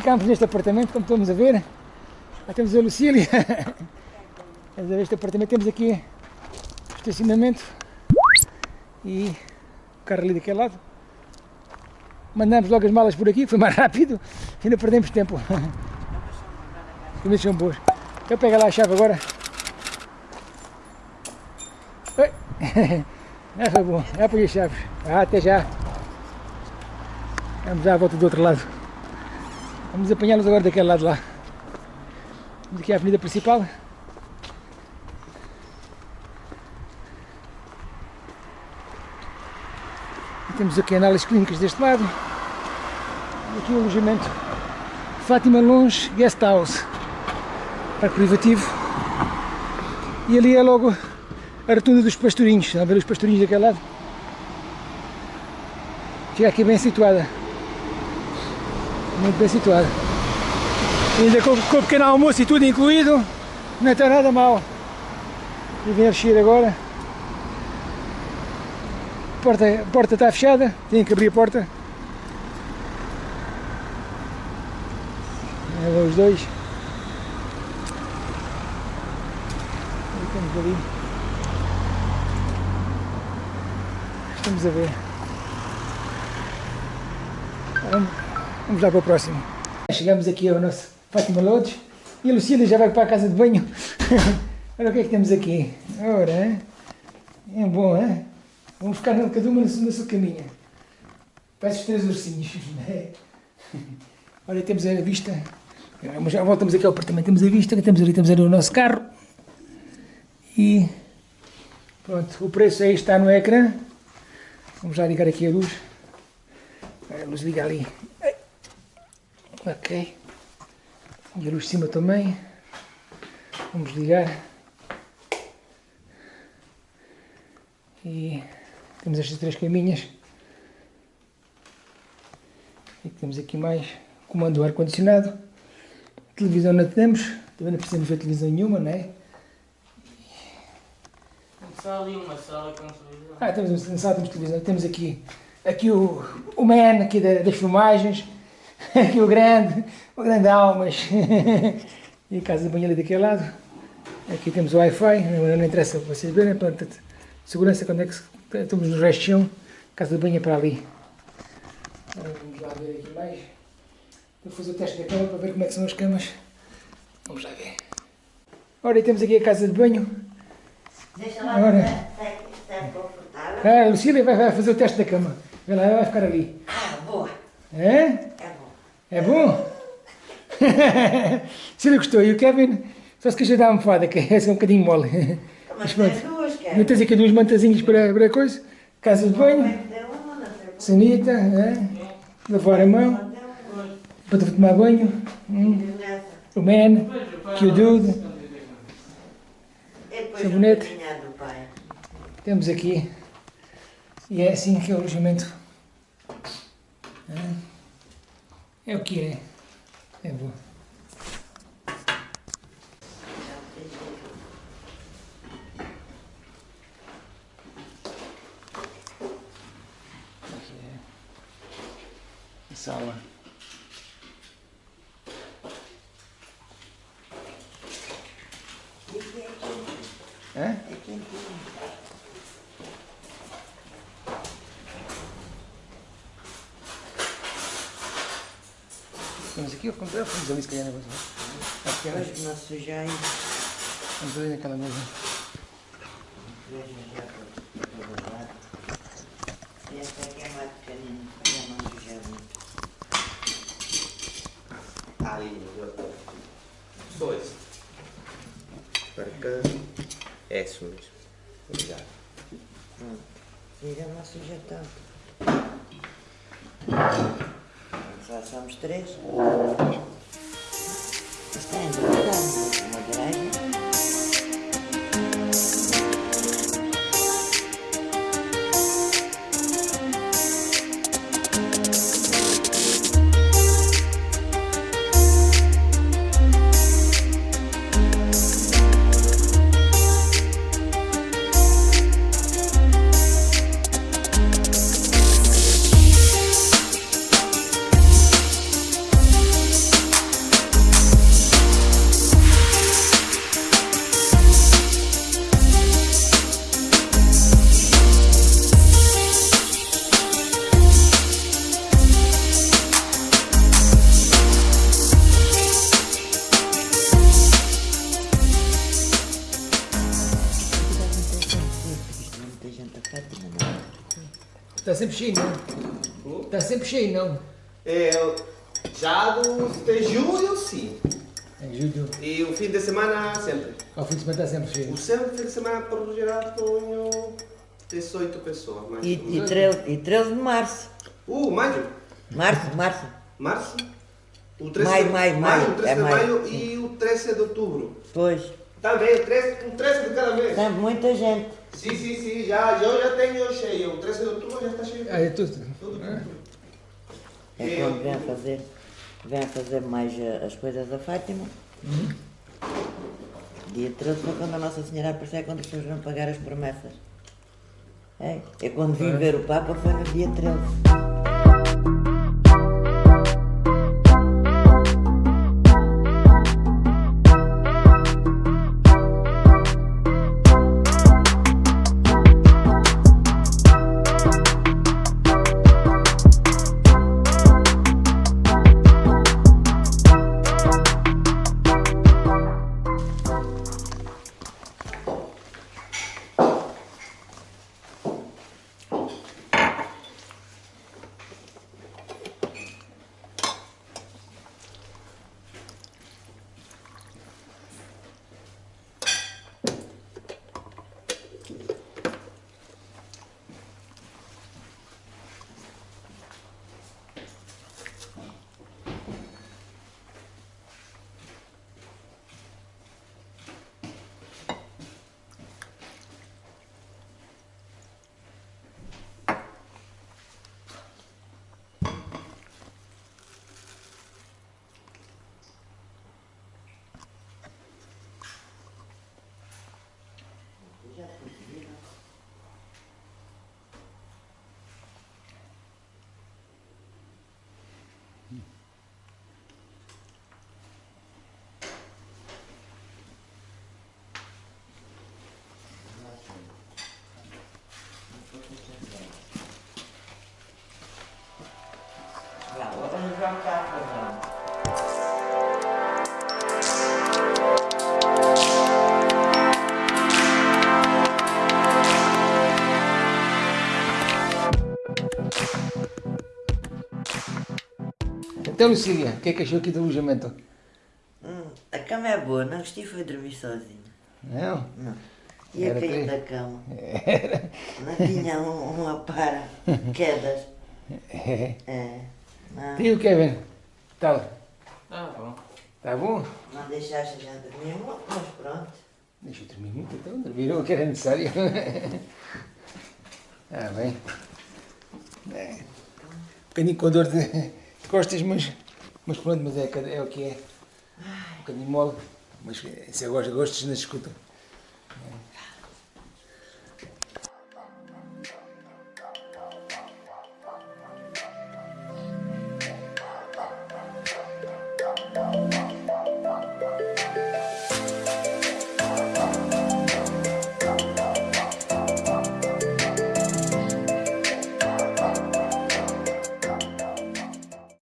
ficámos neste apartamento, como estamos a ver. Já temos a Lucília. Estamos a ver este apartamento, temos aqui o estacionamento e o carro ali daquele lado. Mandamos logo as malas por aqui, foi mais rápido não perdemos tempo. As comidas são boas. Eu pego lá a chave agora. Oi. Ah, foi bom. Já peguei as chaves. Ah, até já. Vamos já à volta do outro lado. Vamos apanhá-los agora daquele lado lá. Aqui à avenida principal. E temos aqui análises clínicas deste lado. E aqui o alojamento Fátima Longe Guest House. Parque privativo. E ali é logo a rotunda dos pastorinhos. Estão a ver os pastorinhos daquele lado? Fica aqui bem situada. Muito bem situada. Ainda com, com o pequeno almoço e tudo incluído, não está nada mal. E vem a encher agora. A porta, a porta está fechada, tenho que abrir a porta. Vão os dois. Aí temos ali. Estamos a ver. Vamos, vamos lá para o próximo. Chegamos aqui ao nosso Fátima Lodge e a Lucília já vai para a casa de banho. Olha o que é que temos aqui. Ora, é bom, hein? Vamos ficar cada uma na sua, caminha. Parece os três ursinhos. né? Olha, temos a vista. Já voltamos aqui ao apartamento. Temos a vista, temos ali, temos ali o nosso carro. E pronto, o preço aí está no ecrã. Vamos já ligar aqui a luz. A luz liga ali. Ok. E a luz de cima também. Vamos ligar. E temos estas três caminhas. E temos aqui mais comando do ar-condicionado. Televisão não temos. Também não precisamos ver televisão nenhuma, não é? Só ali uma sala com televisão. Ah, temos uma sala, temos televisão. Temos aqui, aqui o, o man aqui da- das filmagens. Aqui o grande, o grande Almas. E a casa de banho ali daquele lado. Aqui temos o Wi-Fi, não, interessa vocês verem, portanto, segurança quando é que estamos no chão, casa de banho é para ali. Agora Vamos lá ver aqui mais. Vou fazer o teste da cama para ver como é que são as camas. Vamos lá ver. Ora, e temos aqui a casa de banho. Deixa lá Agora. está, confortável. Ah, a Lucília vai, vai fazer o teste da cama. Vê lá, ela vai ficar ali. Ah, boa. É? É bom. É? Se ele gostou. E o Kevin só se queixa da almofada, que é um bocadinho mole. Mas pronto. Não tens aqui duas mantazinhas para, para coisa? Casa de banho, sanita, é? lavar a mão, para tomar banho. Hum. O man, que o dude. Depois Sabonete. Temos aqui. E é assim que é o alojamento. É, é o que é. É bom. Sala. Temos aqui o computador, vamos ali se calhar. Acho que era. Depois não sujar e Vamos ali naquela mesa. Esta aqui é mais pequenina, para não sujar muito. Ali, dois. Para cá. É isso mesmo. Obrigado. Pronto. E já não suja tanto. Já somos três. Isto é importante, uma garagem. Está sempre cheio, não? Está sempre cheio, não? É, já do de julho, sim. Em julho, E o fim de semana, sempre. ao fim de semana está sempre cheio. O sempre fim de semana, por geral, tenho 18 pessoas. Mais E, e, 13, e 13 de março. Uh, maio. Março, março. Março. O 13 Maio, de, maio, maio. o 13 É de maio. maio e o 13 de outubro. Pois. Também, 13, um 13 de cada vez. Tem muita gente. Sim, sim, sim, já, eu já tenho cheio. O 13 de outubro já está cheio. Ah, é tudo. Tudo, tudo. É Eu- quando vem a fazer, vem a fazer mais eh, as coisas da Fátima. Dia 13 foi quando a Nossa Senhora apareceu, é quando as pessoas vão pagar as promessas. É, é quando vim ver o Papa, foi no dia 13. Então, Lucília, o que é que achou aqui do alojamento? Hum, a cama é boa, não gostei foi dormir sozinho. Não? Não. E a Era cair da cama? Não tinha um, uma para quedas. É. É. Não, E o Kevin? Tal? Ah, bom. Tá bom? não deixaste gente dormir muito, mas pronto. Deixa eu dormir muito, então. Dormir o que era necessário. ah, bem. É. Um bocadinho com dor de costas, mas, mas pronto, mas é, é o que é. Um bocadinho mole. Mas se eu gosto, gosto, não se escuta.